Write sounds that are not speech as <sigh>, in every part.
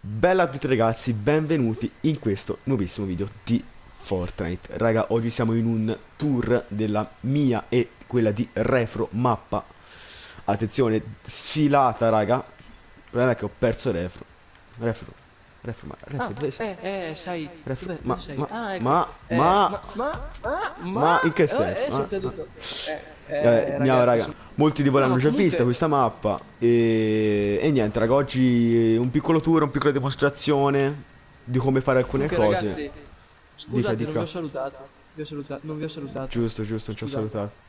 Bella a tutti ragazzi, benvenuti in questo nuovissimo video di Fortnite. Raga, oggi siamo in un tour della mia e quella di Refro mappa Attenzione, sfilata raga Il problema è che ho perso Refro Refro, Refro, ma Refro Ah, dove sei? eh, eh, sai, Refro, dov'è- ma, dove sei? ma, Ah, ecco. ma, Eh, ma, ma, ma, ma, ma in che eh, senso? eh, Ma- caduto. Eh, Eh, eh, andiamo raga, sono- molti di voi No, l'hanno già comunque- vista questa mappa e... e niente raga, oggi un piccolo tour, una piccola dimostrazione di come fare alcune Comunque, cose ragazzi, scusate, dica. non vi ho salutato. Vi ho salutato, non vi ho salutato. Giusto, giusto, ci ho salutato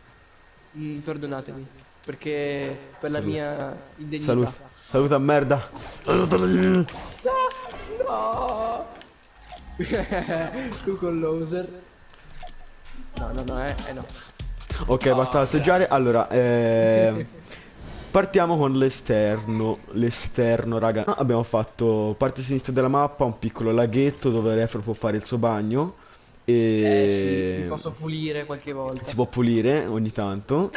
Mm, perdonatemi, perché per la mia indegnità. Saluta, saluta merda. No! <laughs> tu con l'oser. No, no, no, eh, eh no. Ok, basta assaggiare. Allora, ehm, <laughs> partiamo con l'esterno. L'esterno, raga. Ah, Abbiamo fatto parte sinistra della mappa, un piccolo laghetto dove Refro può fare il suo bagno. E Eh sì, mi posso pulire qualche volta. si può pulire ogni tanto.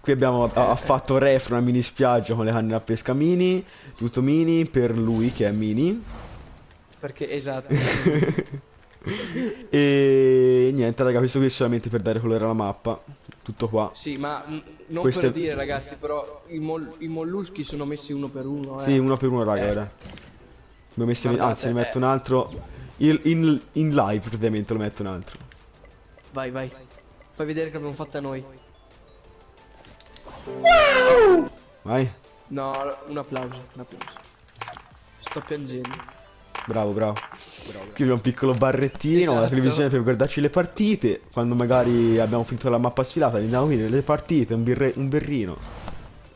Qui abbiamo ha, fatto Refro una mini spiaggia con le canne da pesca mini. Tutto mini per lui che è mini. Perché, esatto. <laughs> E niente, raga, questo qui è solamente per dare colore alla mappa. Tutto qua. Sì, ma non Queste- per dire ragazzi, però i, mol- i molluschi sono messi uno per uno, eh. Sì, uno per uno, raga, ora. Abbiamo messo, Guardate, anzi, ne metto eh. un altro. In, in- in live, praticamente, lo metto un altro. Vai, vai. Fai vedere che abbiamo fatta noi. Vai. No, un applauso, un applauso. Sto piangendo. Bravo, bravo. Qui c'è un piccolo barrettino, la Esatto. televisione per guardarci le partite. Quando magari abbiamo finito la mappa sfilata, andiamo qui nelle partite, un, birre- un berrino.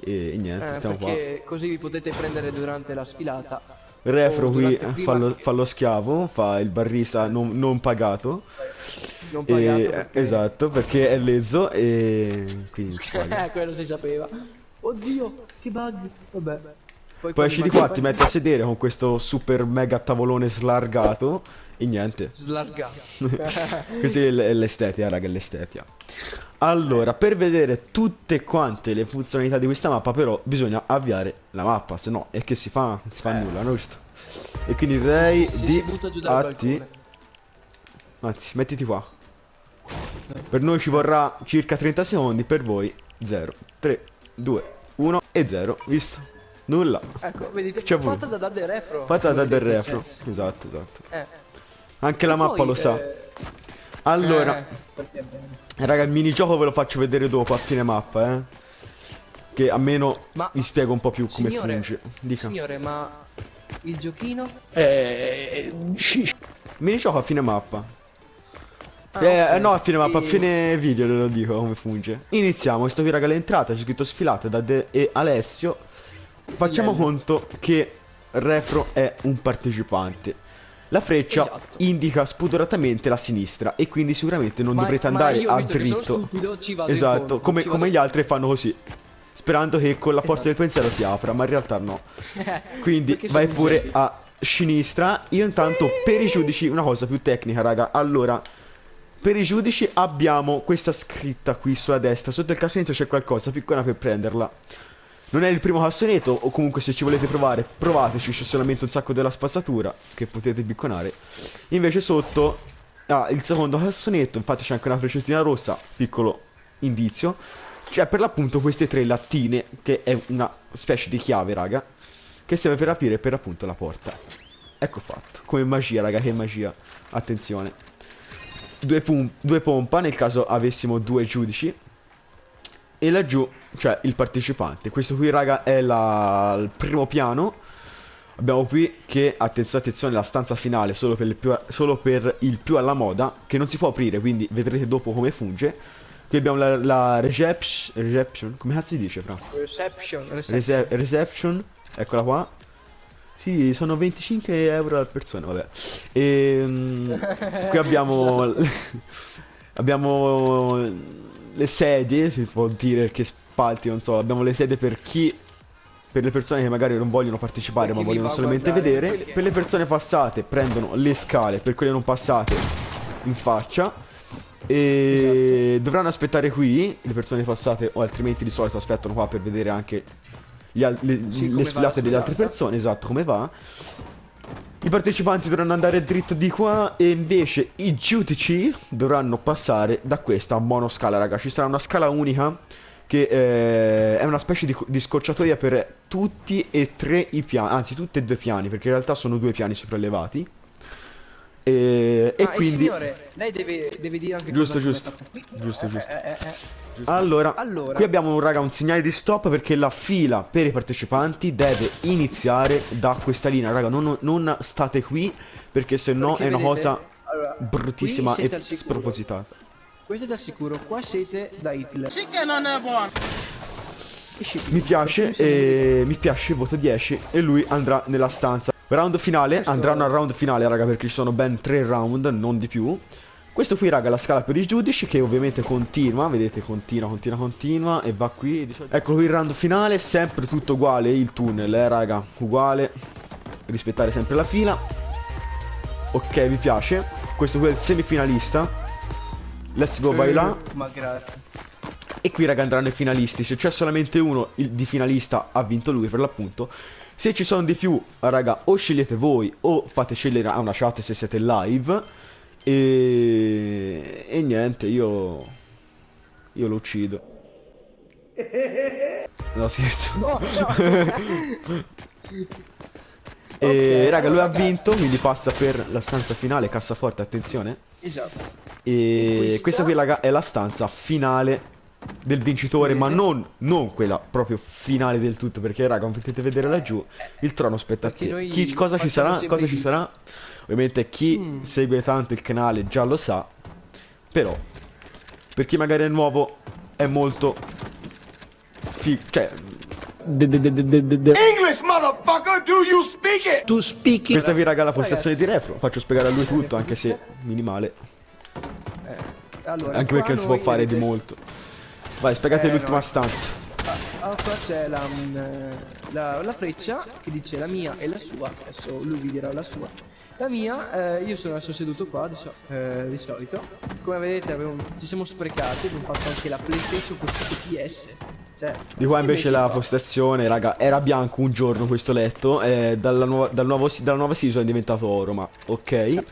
E, e niente, Eh, stiamo qua. così vi potete prendere durante la sfilata. Refro o qui fa lo, che- fa lo schiavo, fa il barrista non, non pagato. Non E- pagato perché... Esatto, perché è lezzo e quindi. Eh, <laughs> quello si sapeva. Oddio, che bug. Vabbè. Poi quando esci di qua, ti metti a sedere con questo super mega tavolone slargato e niente. Slargato. <laughs> Questa è l'estetica, raga, è l'estetica. Allora, per vedere tutte quante le funzionalità di questa mappa, però, bisogna avviare la mappa, se no è che si fa, non si fa nulla, no? Giusto? E quindi direi Si- di atti. Anzi, mettiti qua. Per noi ci vorrà circa 30 secondi, per voi 0, 3, 2, 1 e 0. Visto? Nulla. Ecco, vedete, fatta da Dade Refro. Fatta da vedete, refro. Esatto, esatto. Eh. Anche la E mappa poi, lo sa. eh, Allora, eh, raga, il minigioco ve lo faccio vedere dopo a fine mappa, eh. Che almeno Ma- vi spiego un po' più come Signore, funge. Dica. Signore, ma il giochino? Minigioco a fine mappa. Ah, eh, ok. eh, no, a fine mappa, a fine video ve lo dico come funge. Iniziamo, questo qui raga l'entrata, c'è scritto sfilate da De e Alessio. Facciamo Bello. conto che Refro è un partecipante. La freccia Esatto. indica spudoratamente la sinistra e quindi sicuramente non Ma- dovrete andare a dritto. stupido, Esatto, incontro, come, come gli altri fanno così. Sperando che con la forza del pensiero si apra, ma in realtà no. <laughs> Quindi vai pure a sinistra. Io intanto per i giudici una cosa più tecnica, raga. Allora, per i giudici abbiamo questa scritta qui sulla destra. Sotto il cassonetto c'è qualcosa piccola per prenderla. Non è il primo cassonetto, o comunque se ci volete provare, provateci, c'è solamente un sacco della spazzatura che potete picconare. Invece sotto, ah, il secondo cassonetto, infatti c'è anche una freccettina rossa, piccolo indizio. C'è per l'appunto queste tre lattine, che è una specie di chiave, raga, che serve per aprire per appunto la porta. Ecco fatto, come magia, raga, che magia. Attenzione. Due, due pompa nel caso avessimo due giudici. E laggiù c'è il partecipante. Questo qui, raga, è la- il primo piano. Abbiamo qui che, attenzione, attenzione, la stanza finale solo per, il più, solo per il più alla moda, che non si può aprire, quindi vedrete dopo come funge. Qui abbiamo la, la reception, reception, come cazzo si dice, fra? Reception, reception. Rece- reception, eccola qua. Sì, sono 25 euro al persona, vabbè. E, <laughs> qui abbiamo <laughs> abbiamo le sedie, si può dire che spalti, non so, abbiamo le sedie per chi per le persone che magari non vogliono partecipare ma vogliono solamente vedere. quelli- Per le persone passate prendono le scale, per quelle non passate in faccia. E Esatto. dovranno aspettare qui le persone passate o altrimenti di solito aspettano qua per vedere anche le, Sì, le sfilate la delle altre persone, esatto, come va. I partecipanti dovranno andare dritto di qua e invece i giudici dovranno passare da questa monoscala, raga. Ci sarà una scala unica che eh, è una specie di, di scorciatoia per tutti e tre i piani, anzi tutti e due piani, perché in realtà sono due piani sopraellevati. E, e Ah, il quindi... signore, lei deve, deve dire anche Giusto, giusto. qui. Giusto, Eh, giusto. eh, eh, eh. Allora, Allora. qui abbiamo un raga un segnale di stop perché la fila per i partecipanti deve iniziare da questa linea, raga, non, non state qui perché se no è una vedete, cosa allora, bruttissima e spropositata. Questo è da sicuro, qua siete da Hitler. Esci qui. Mi piace e mi piace voto 10 e lui andrà nella stanza. Round finale, andranno al round finale, raga, perché ci sono ben 3 round, non di più. Questo qui, raga, è la scala per i giudici che ovviamente continua, vedete, continua, continua, continua e va qui. Ecco qui il round finale, sempre tutto uguale, il tunnel, eh, raga, uguale. Rispettare sempre la fila. Ok, mi piace. Questo qui è il semifinalista. Let's go, vai là. Eh, Ma grazie. E qui raga andranno i finalisti Se c'è solamente uno il- di finalista ha vinto lui per l'appunto Se ci sono di più raga o scegliete voi O fate scegliere a una chat se siete live E, e niente io Io lo uccido <laughs> No scherzo No, no. <laughs> E Ok, raga lui ha vinto Quindi passa per la stanza finale Cassaforte attenzione esatto. E Questa- questa qui, raga, è la stanza finale del vincitore, ma non, non quella proprio finale del tutto, perché, raga, come potete vedere laggiù, il trono spetta a Perché te. noi Chi, cosa ci sarà? Cosa ci sarà? Ovviamente chi Mm. segue tanto il canale già lo sa, però, per chi magari è nuovo, è molto... cioè, English, motherfucker, do you speak it? to speak it. questa qui, raga, è la postazione di Refro, faccio spiegare a lui tutto, anche se minimale, Allora, anche perché non si può fare di molto. Vai, spiegate Eh, l'ultima no. stanza. Ah, qua c'è la, mm, la, la freccia che dice la mia e la sua. Adesso lui vi dirà la sua. La mia, eh, io sono adesso seduto qua di, so- eh, di solito. Come vedete abbiamo- ci siamo sprecati, abbiamo fatto anche la PlayStation con PS. Cioè, Di qua invece la postazione, raga, era bianco un giorno questo letto e dalla, nuova, dal nuovo, dalla nuova season è diventato oro, ma ok.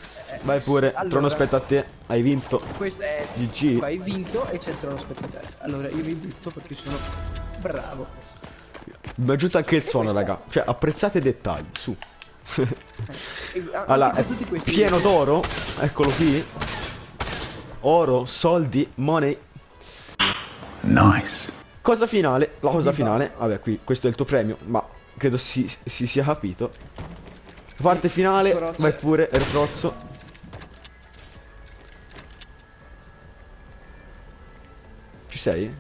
Vai pure, allora- trono aspetta a te, hai vinto. Questo è GG. Hai vinto e c'è il trono aspetta te. Allora io vi butto perché sono bravo. Mi è aggiunto anche il suono, raga. Cioè, apprezzate i dettagli, su. E a- Allora, è questi pieno d'oro, eccolo qui. Oro, soldi, money. Nice. Cosa finale, la cosa finale, vabbè qui, questo è il tuo premio, ma credo si, si sia capito. Parte finale, vai pure, Erfrozzo. Sei?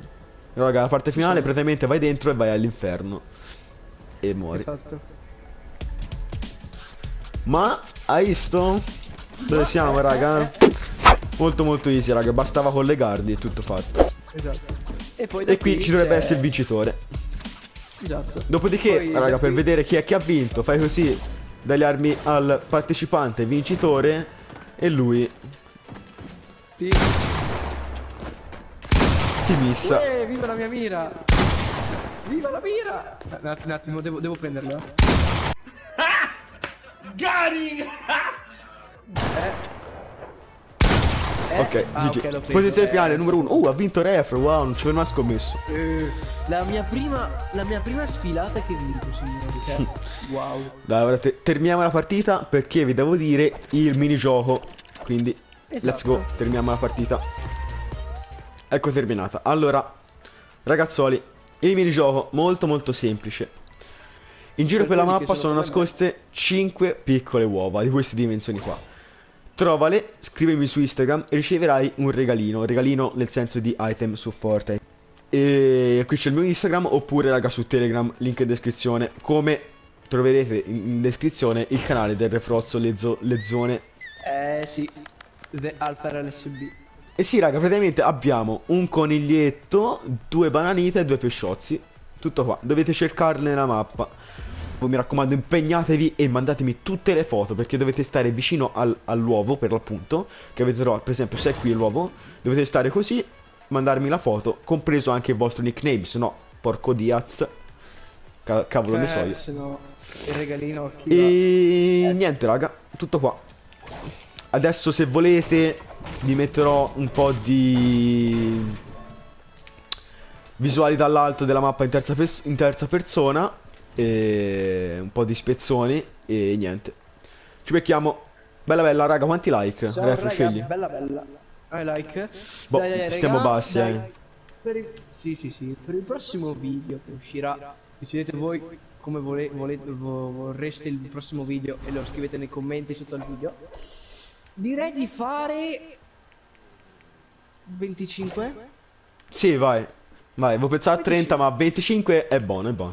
Raga, la parte finale praticamente vai dentro e vai all'inferno. E muori. Esatto. Ma, hai visto? Dove siamo, raga? Molto molto easy, raga, bastava collegarli e tutto fatto. Esatto. E E qui ci dovrebbe essere il vincitore. Esatto. Dopodiché, Poi raga, per qui- vedere chi è che ha vinto, fai così, dai le armi al partecipante vincitore e lui Sì. Ti missa. Uè, viva la mia mira! Viva la mira! Un attimo, un attimo devo, devo prenderla. <laughs> Eh, Ok, ah, GG. ok, l'ho preso. Posizione Eh, finale, numero uno. Uh, ha vinto Refro, wow, non ci avevo mai scommesso. eh, la mia prima la mia prima sfilata che vinco, signori. Cioè, <laughs> wow. Dai, ora te- terminiamo la partita perché vi devo dire il minigioco. Quindi, let's Esatto. go, terminiamo la partita. Ecco terminata. Allora, ragazzoli, il minigioco molto molto semplice. In giro Per per la mappa sono sono nascoste 5 piccole uova di queste dimensioni qua. Trovale, scrivimi su Instagram e riceverai un regalino. Regalino nel senso di item su Fortnite. E qui c'è il mio Instagram oppure raga su Telegram, link in descrizione. Come troverete in in descrizione il canale del Refrozzo le, zo- le zone. Eh sì. The Alpha LSB. E sì, raga, praticamente abbiamo un coniglietto, due bananite e due pesciozzi. Tutto qua. Dovete cercarle nella mappa. Voi mi raccomando, impegnatevi e mandatemi tutte le foto perché dovete stare vicino al- all'uovo, per l'appunto, che avete trovato. Per esempio, se è qui l'uovo, dovete stare così, mandarmi la foto, compreso anche il vostro nickname, se no, porco Diaz. Ca- cavolo ne so io. Se no, il regalino E niente, raga, tutto qua. Adesso se volete vi metterò un po' di visuali dall'alto della mappa in terza, in terza persona e un po' di spezzoni e niente. Ci becchiamo. Bella bella, raga, quanti like? Ciao, Ref, raga, scegli. bella bella. I like. Boh, Dai, dai, stiamo raga, bassi, dai. eh. Per il... Sì, sì, sì. Per il prossimo video che uscirà, decidete voi come vole- vole- vo- vorreste il prossimo video e lo scrivete nei commenti sotto il video. Direi di fare 25. Sì, vai. Vai, avevo pensato a 30, ma 25 è buono, è buono.